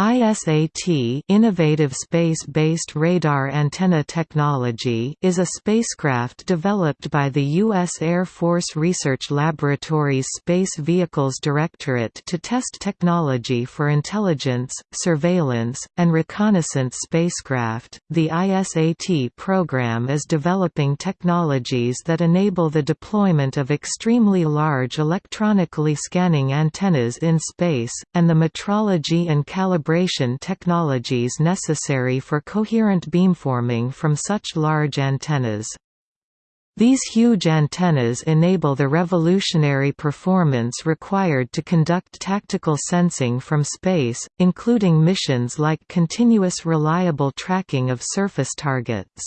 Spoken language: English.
ISAT innovative space-based radar antenna technology is a spacecraft developed by the U.S. Air Force Research Laboratory's Space Vehicles Directorate to test technology for intelligence, surveillance, and reconnaissance spacecraft. The ISAT program is developing technologies that enable the deployment of extremely large electronically scanning antennas in space, and the metrology and calibration calibration technologies necessary for coherent beamforming from such large antennas. These huge antennas enable the revolutionary performance required to conduct tactical sensing from space, including missions like continuous reliable tracking of surface targets.